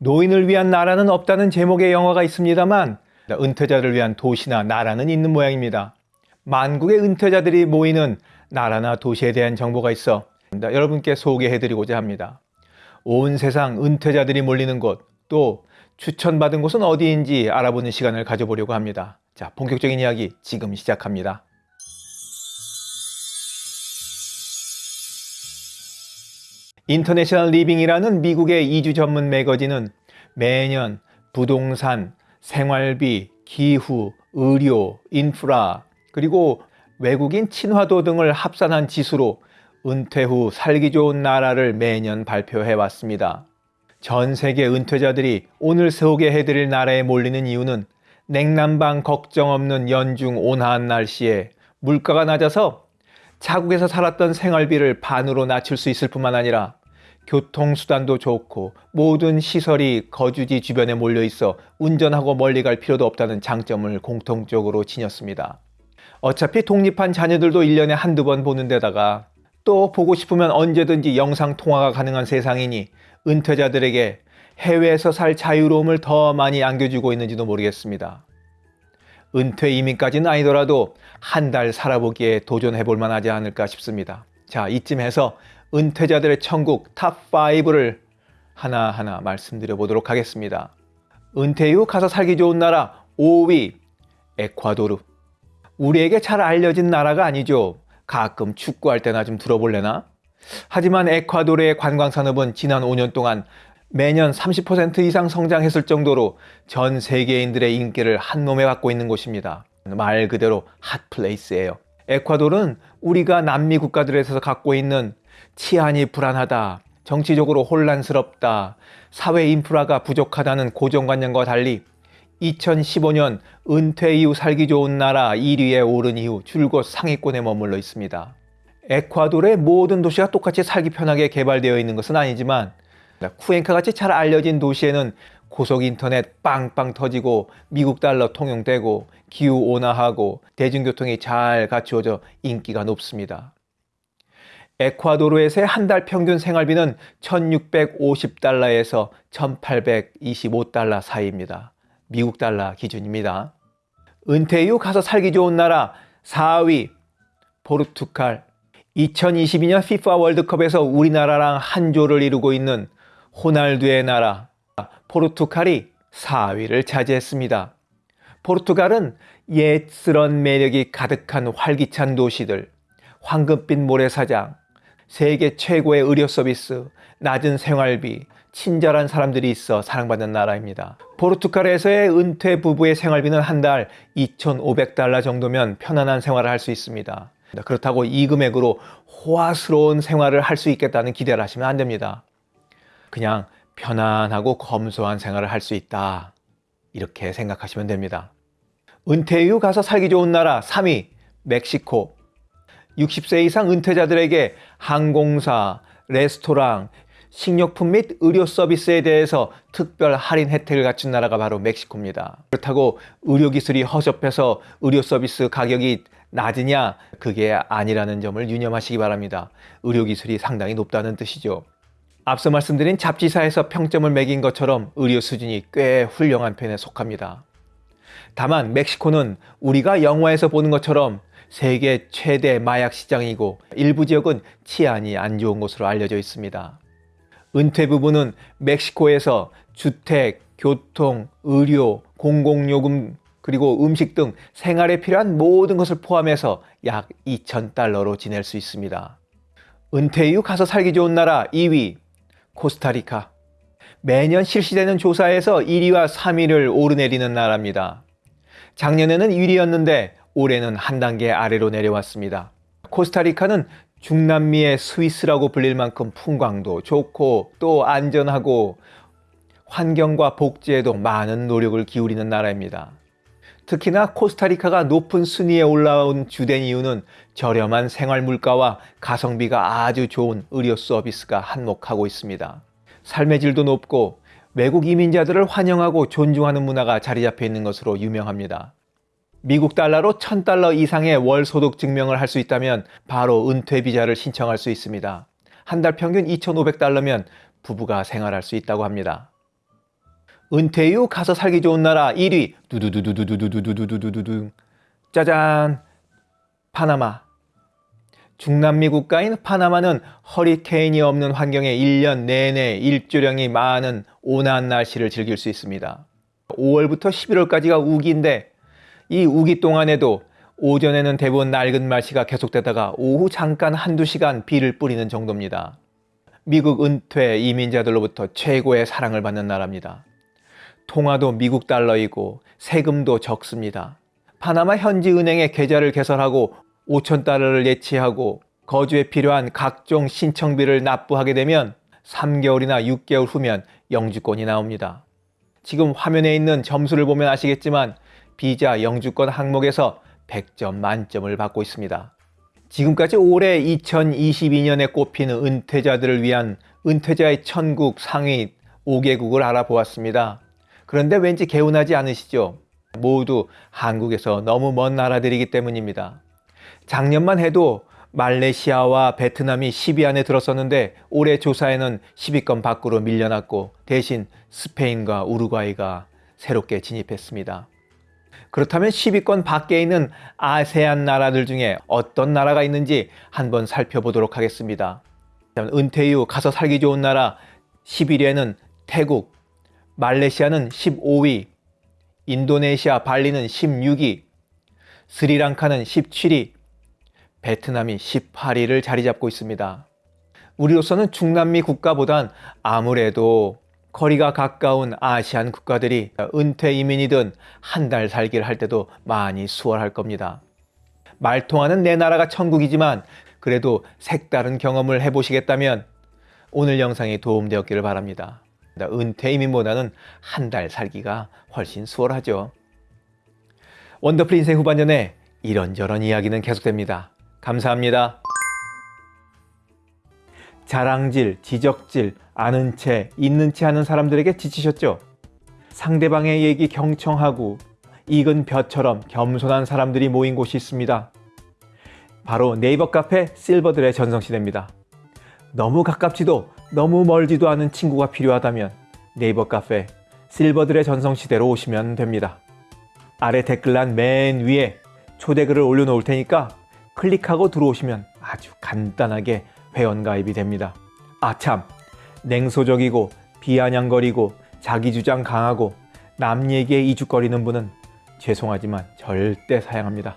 노인을 위한 나라는 없다는 제목의 영화가 있습니다만 은퇴자를 위한 도시나 나라는 있는 모양입니다. 만국의 은퇴자들이 모이는 나라나 도시에 대한 정보가 있어 여러분께 소개해드리고자 합니다. 온 세상 은퇴자들이 몰리는 곳, 또 추천받은 곳은 어디인지 알아보는 시간을 가져보려고 합니다. 자, 본격적인 이야기 지금 시작합니다. International Living이라는 미국의 이주 전문 매거진은 매년 부동산, 생활비, 기후, 의료, 인프라, 그리고 외국인 친화도 등을 합산한 지수로 은퇴 후 살기 좋은 나라를 매년 발표해 왔습니다. 전 세계 은퇴자들이 오늘 소개해 드릴 나라에 몰리는 이유는 냉난방 걱정 없는 연중 온화한 날씨에 물가가 낮아서 자국에서 살았던 생활비를 반으로 낮출 수 있을 뿐만 아니라 교통수단도 좋고 모든 시설이 거주지 주변에 몰려 있어 운전하고 멀리 갈 필요도 없다는 장점을 공통적으로 지녔습니다. 어차피 독립한 자녀들도 1년에 한두 번 보는 데다가 또 보고 싶으면 언제든지 영상 통화가 가능한 세상이니 은퇴자들에게 해외에서 살 자유로움을 더 많이 안겨주고 있는지도 모르겠습니다. 은퇴 이민까지는 아니더라도 한 달 살아보기에 도전해 볼 만하지 않을까 싶습니다. 자, 이쯤에서 은퇴자들의 천국 top5를 하나하나 말씀드려 보도록 하겠습니다. 은퇴 이후 가서 살기 좋은 나라 5위 에콰도르 우리에게 잘 알려진 나라가 아니죠. 가끔 축구할 때나 좀 들어볼래나? 하지만 에콰도르의 관광산업은 지난 5년 동안 매년 30% 이상 성장했을 정도로 전 세계인들의 인기를 한몸에 받고 있는 곳입니다. 말 그대로 핫플레이스예요. 에콰도르는 우리가 남미 국가들에서 갖고 있는 치안이 불안하다, 정치적으로 혼란스럽다, 사회 인프라가 부족하다는 고정관념과 달리 2015년 은퇴 이후 살기 좋은 나라 1위에 오른 이후 줄곧 상위권에 머물러 있습니다. 에콰도르의 모든 도시가 똑같이 살기 편하게 개발되어 있는 것은 아니지만 쿠엔카 같이 잘 알려진 도시에는 고속 인터넷 빵빵 터지고 미국 달러 통용되고 기후 온화하고 대중교통이 잘 갖추어져 인기가 높습니다. 에콰도르에서의 한 달 평균 생활비는 1650달러에서 1825달러 사이입니다. 미국 달러 기준입니다. 은퇴 이후 가서 살기 좋은 나라 4위 포르투갈 2022년 FIFA 월드컵에서 우리나라랑 한 조를 이루고 있는 호날두의 나라 포르투갈이 4위를 차지했습니다. 포르투갈은 옛스런 매력이 가득한 활기찬 도시들, 황금빛 모래사장, 세계 최고의 의료 서비스, 낮은 생활비, 친절한 사람들이 있어 사랑받는 나라입니다. 포르투갈에서의 은퇴 부부의 생활비는 한 달 2,500달러 정도면 편안한 생활을 할 수 있습니다. 그렇다고 이 금액으로 호화스러운 생활을 할 수 있겠다는 기대를 하시면 안 됩니다. 그냥 편안하고 검소한 생활을 할 수 있다. 이렇게 생각하시면 됩니다. 은퇴 이후 가서 살기 좋은 나라 3위 멕시코 60세 이상 은퇴자들에게 항공사, 레스토랑, 식료품 및 의료 서비스에 대해서 특별 할인 혜택을 갖춘 나라가 바로 멕시코입니다. 그렇다고 의료기술이 허접해서 의료 서비스 가격이 낮으냐? 그게 아니라는 점을 유념하시기 바랍니다. 의료기술이 상당히 높다는 뜻이죠. 앞서 말씀드린 잡지사에서 평점을 매긴 것처럼 의료 수준이 꽤 훌륭한 편에 속합니다. 다만 멕시코는 우리가 영화에서 보는 것처럼 세계 최대 마약 시장이고 일부 지역은 치안이 안 좋은 곳으로 알려져 있습니다. 은퇴 부부는 멕시코에서 주택, 교통, 의료, 공공요금 그리고 음식 등 생활에 필요한 모든 것을 포함해서 약 2,000달러로 지낼 수 있습니다. 은퇴 이후 가서 살기 좋은 나라 2위 코스타리카 매년 실시되는 조사에서 1위와 3위를 오르내리는 나라입니다. 작년에는 1위였는데 올해는 한 단계 아래로 내려왔습니다. 코스타리카는 중남미의 스위스라고 불릴 만큼 풍광도 좋고 또 안전하고 환경과 복지에도 많은 노력을 기울이는 나라입니다. 특히나 코스타리카가 높은 순위에 올라온 주된 이유는 저렴한 생활 물가와 가성비가 아주 좋은 의료 서비스가 한몫하고 있습니다. 삶의 질도 높고 외국 이민자들을 환영하고 존중하는 문화가 자리 잡혀 있는 것으로 유명합니다. 미국 달러로 1000달러 이상의 월 소득 증명을 할 수 있다면 바로 은퇴 비자를 신청할 수 있습니다. 한 달 평균 2500달러면 부부가 생활할 수 있다고 합니다. 은퇴 이후 가서 살기 좋은 나라 1위 두두두두두두두두두두두 짜잔 파나마 중남미 국가인 파나마는 허리케인이 없는 환경에 1년 내내 일조량이 많은 온화한 날씨를 즐길 수 있습니다. 5월부터 11월까지가 우기인데 이 우기 동안에도 오전에는 대부분 낡은 날씨가 계속되다가 오후 잠깐 한두 시간 비를 뿌리는 정도입니다. 미국 은퇴 이민자들로부터 최고의 사랑을 받는 나라입니다. 통화도 미국 달러이고 세금도 적습니다. 파나마 현지 은행에 계좌를 개설하고 5천 달러를 예치하고 거주에 필요한 각종 신청비를 납부하게 되면 3개월이나 6개월 후면 영주권이 나옵니다. 지금 화면에 있는 점수를 보면 아시겠지만 비자 영주권 항목에서 100점 만점을 받고 있습니다. 지금까지 올해 2022년에 꼽히는 은퇴자들을 위한 은퇴자의 천국 상위 5개국을 알아보았습니다. 그런데 왠지 개운하지 않으시죠? 모두 한국에서 너무 먼 나라들이기 때문입니다. 작년만 해도 말레이시아와 베트남이 10위 안에 들었었는데 올해 조사에는 10위권 밖으로 밀려났고 대신 스페인과 우루과이가 새롭게 진입했습니다. 그렇다면 10위권 밖에 있는 아세안 나라들 중에 어떤 나라가 있는지 한번 살펴보도록 하겠습니다. 은퇴 이후 가서 살기 좋은 나라 11위에는 태국, 말레이시아는 15위, 인도네시아 발리는 16위, 스리랑카는 17위, 베트남이 18위를 자리 잡고 있습니다. 우리로서는 중남미 국가보단 아무래도 거리가 가까운 아시안 국가들이 은퇴 이민이든 한 달 살기를 할 때도 많이 수월할 겁니다. 말통하는 내 나라가 천국이지만 그래도 색다른 경험을 해보시겠다면 오늘 영상이 도움되었기를 바랍니다. 은퇴 이민보다는 한 달 살기가 훨씬 수월하죠. 원더풀 인생 후반전에 이런저런 이야기는 계속됩니다. 감사합니다. 자랑질, 지적질, 아는 채, 있는 채 하는 사람들에게 지치셨죠? 상대방의 얘기 경청하고 익은 벼처럼 겸손한 사람들이 모인 곳이 있습니다. 바로 네이버 카페 실버들의 전성시대입니다. 너무 가깝지도 너무 멀지도 않은 친구가 필요하다면 네이버 카페 실버들의 전성시대로 오시면 됩니다. 아래 댓글란 맨 위에 초대글을 올려놓을 테니까 클릭하고 들어오시면 아주 간단하게 회원가입이 됩니다. 아참 냉소적이고 비아냥거리고 자기주장 강하고 남 얘기에 이죽거리는 분은 죄송하지만 절대 사양합니다.